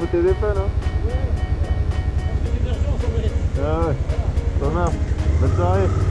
Faire gaffe au téléphone, hein. Ah ouais. Ça marche. Bonne soirée.